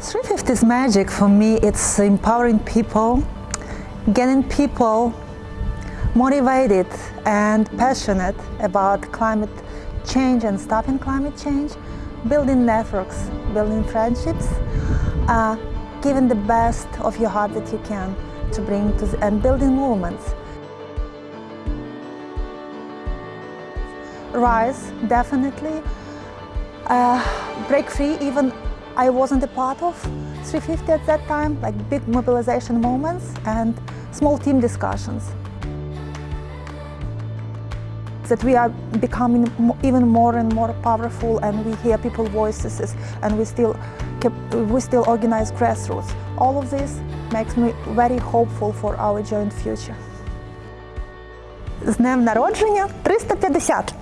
350's magic for me, it's empowering people, getting people motivated and passionate about climate change and stopping climate change, building networks, building friendships, uh, giving the best of your heart that you can to bring to the, and building movements. Rise, definitely. Uh, break free, even I wasn't a part of 350 at that time, like big mobilization moments and small team discussions. That we are becoming even more and more powerful and we hear people's voices and we still, we still organize grassroots. All of this makes me very hopeful for our joint future. З днем народження 350!